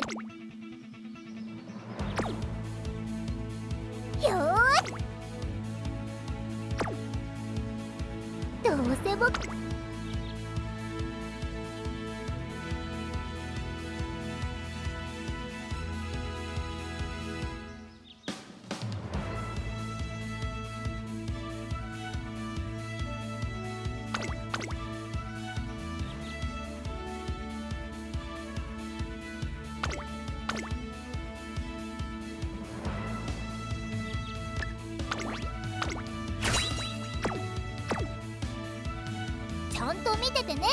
トレよーしどうせ僕見ててね。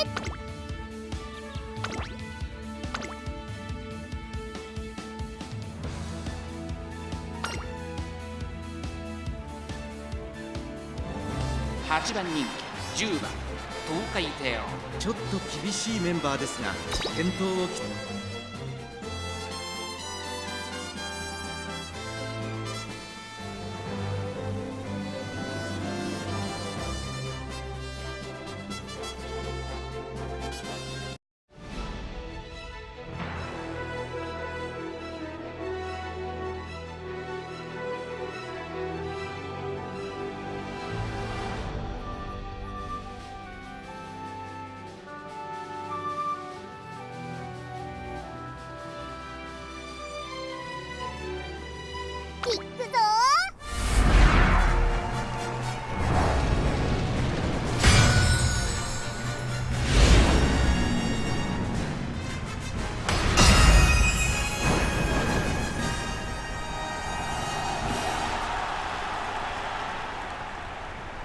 8番人気10番東海帝王ちょっと厳しいメンバーですが健闘を期い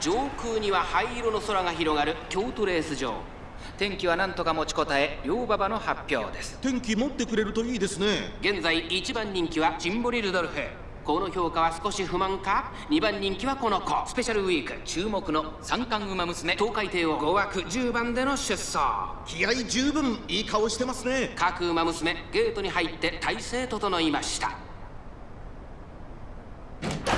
上空には灰色の空が広がる京都レース場。天気は何とか持ちこたえ両馬場の発表です。天気持ってくれるといいですね。現在1番人気はチンボリ・ルドルフ。この評価は少し不満か？2番人気はこの子。スペシャルウィーク。注目の三冠馬娘。東海帝王5枠。10番での出走。気合十分いい顔してますね。各馬娘ゲートに入って体勢整いました。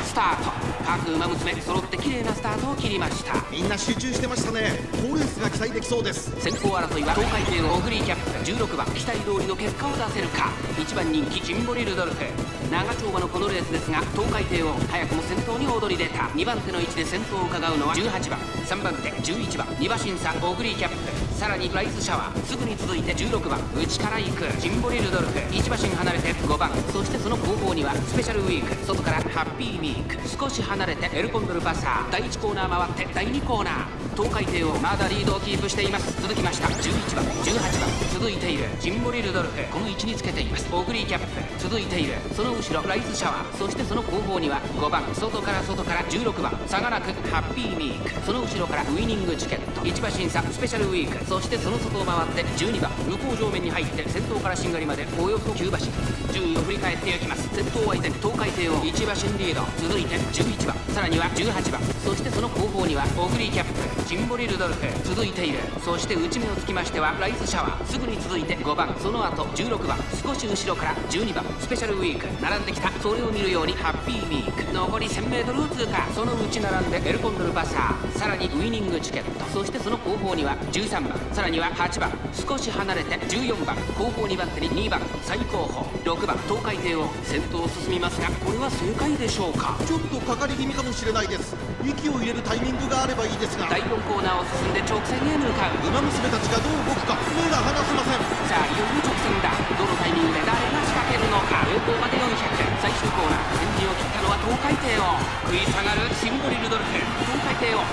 スタート各馬娘揃って綺麗なスタートを切りました。みんな集中してましたね。好レースが期待できそうです。先行争いは東海帝のオグリーキャップ16番期待通りの結果を出せるか。1番人気チンボリ・ルドルフ長丁場のこのレースですが東海帝王早くも先頭に躍り出た。2番手の位置で先頭を伺うのは18番3番手11番2馬審査オグリーキャップ。さらにライスシャワーすぐに続いて16番内から行く。チンボリ・ルドルフ1馬身離れて5番。そしてその後方にはスペシャルウィーク外からハッピーミーク。少し離れてエルコンドルパサー。第1コーナー回って第2コーナー。東海帝王まだリードをキープしています。続きました。11番18番。続いている。ジンボリ・ルドルフ。この位置につけています。オグリーキャップ。続いている。その後ろライスシャワー。そしてその後方には5番。外から外から16番。差がなくハッピーミーク。その後ろからウイニングチケット。1馬審査スペシャルウィーク。そしてその外を回って12番。向こう上面に入って先頭からしんがりまでおよそ9馬身。順位を振り返っていきます。先頭相手に東海帝王1馬身リード。続いて11番。さらには18番。そしてその後方にはオグリーキャップ。ジンボリ・ルドルフ続いている。そして内目をつきましてはライスシャワー。すぐに続いて5番。その後16番。少し後ろから12番。スペシャルウィーク。並んできた。それを見るようにハッピーミーク。残り 1000m を通過その内並んでエルコンドルバサー。さらにウイニングチケット。そしてその後方には13番。さらには8番。少し離れて14番。後方2番手に2番。最後方。6番。東海帝王。先頭を進みますがこれは正解でしょうか？ちょっとかかり気味かもしれないです。息を入れるタイミングがあればいいですが第4コーナーを進んで直線へ向かう。馬娘たちがどう動くか目が離せません。さあいよいよ直線だ。どのタイミングで誰が仕掛けるのか。横行まで400最終コーナー先陣を切ったのは東海帝王。食い下がるシンボリ・ルドルフ。東海帝王。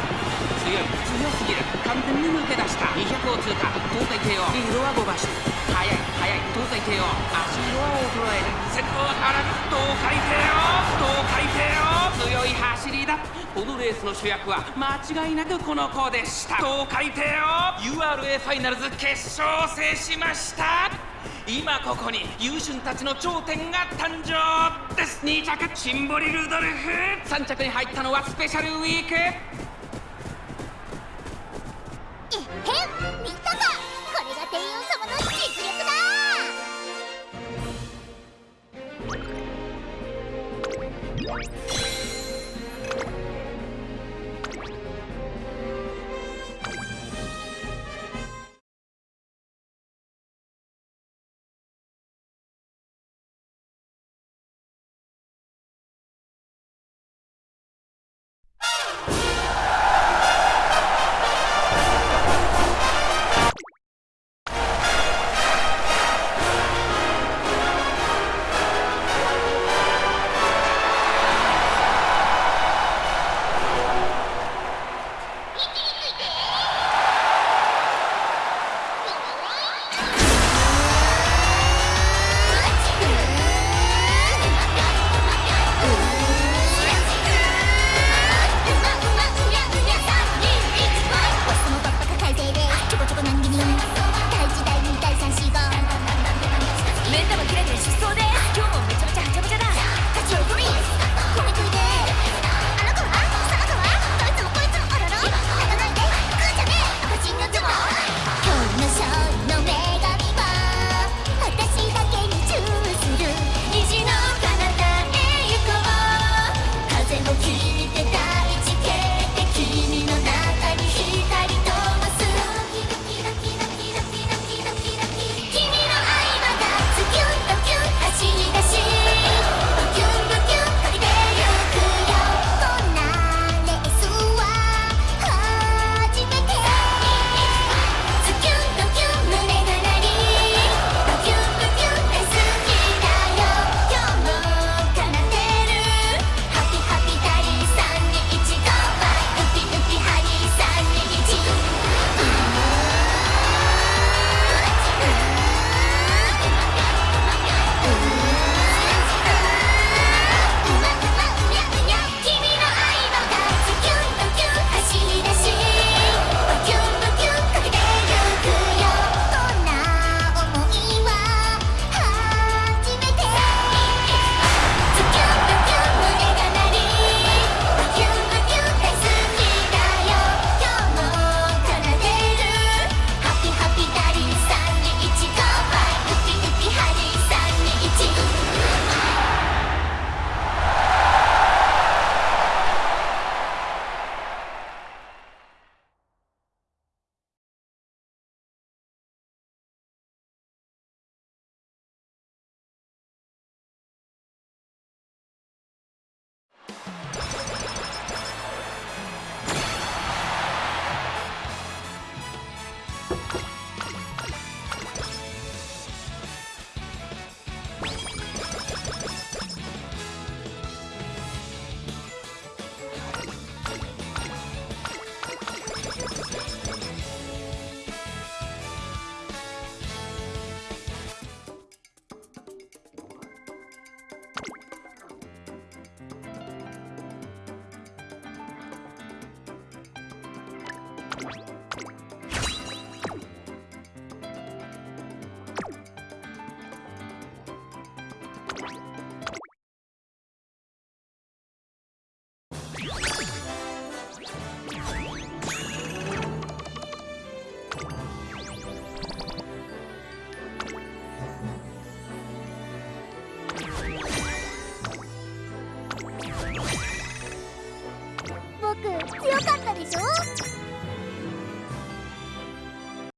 強い強すぎる。完全に抜け出した。200を通過。東海帝王。リードは5馬身速い速い。東海帝王。足色は衰える。先頭は原東海帝王。東海帝王このレースの主役は間違いなくこの子でした。東海帝王 URA ファイナルズ決勝を制しました。今ここに優秀たちの頂点が誕生です。2着。シンボリ・ルドルフ。3着に入ったのはスペシャルウィーク。えへん見たかこれが帝王様の実力だ